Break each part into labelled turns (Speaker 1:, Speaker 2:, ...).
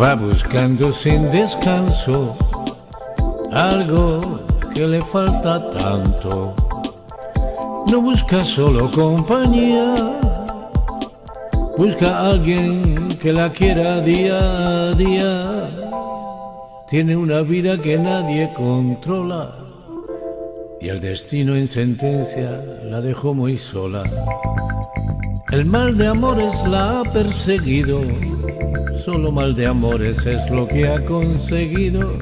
Speaker 1: Va buscando sin descanso algo que le falta tanto. No busca solo compañía, busca alguien que la quiera día a día. Tiene una vida que nadie controla y el destino en sentencia la dejó muy sola. El mal de amores la ha perseguido, solo mal de amores es lo que ha conseguido.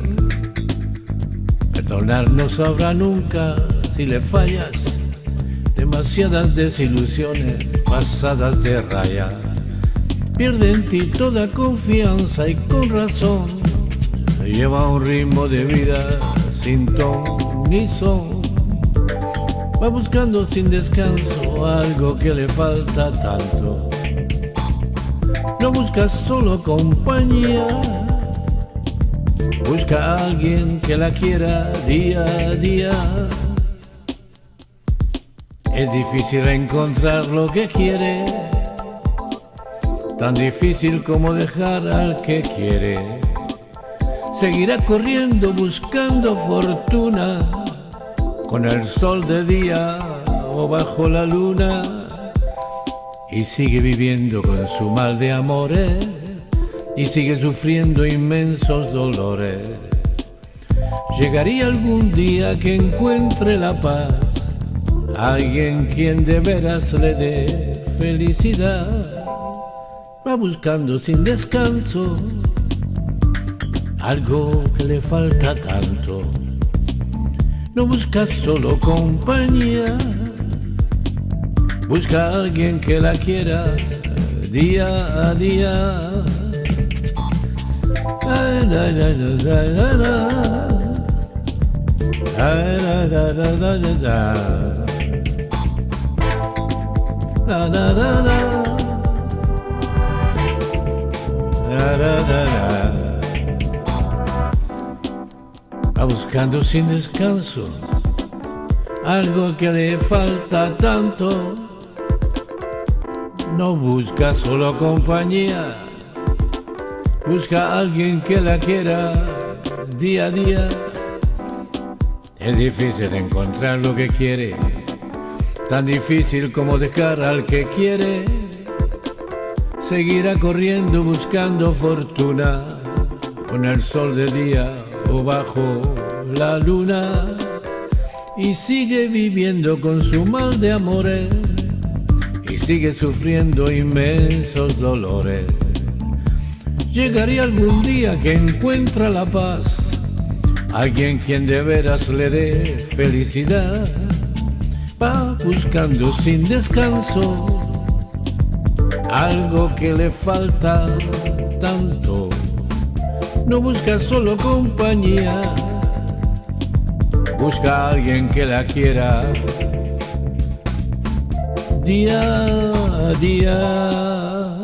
Speaker 1: Perdonar no sabrá nunca si le fallas, demasiadas desilusiones pasadas de raya. Pierde en ti toda confianza y con razón, lleva un ritmo de vida sin ton ni son. Va buscando sin descanso algo que le falta tanto. No busca solo compañía, busca a alguien que la quiera día a día. Es difícil encontrar lo que quiere, tan difícil como dejar al que quiere. Seguirá corriendo buscando fortuna con el sol de día o bajo la luna y sigue viviendo con su mal de amores y sigue sufriendo inmensos dolores. Llegaría algún día que encuentre la paz, alguien quien de veras le dé felicidad. Va buscando sin descanso algo que le falta tanto no busca solo compañía, busca a alguien que la quiera día a día. buscando sin descanso algo que le falta tanto. No busca solo compañía, busca a alguien que la quiera día a día. Es difícil encontrar lo que quiere, tan difícil como dejar al que quiere. Seguirá corriendo buscando fortuna. Con el sol de día o bajo la luna. Y sigue viviendo con su mal de amores y sigue sufriendo inmensos dolores. Llegaría algún día que encuentra la paz, alguien quien de veras le dé felicidad. Va buscando sin descanso algo que le falta tanto. No busca solo compañía busca alguien que la quiera día a día.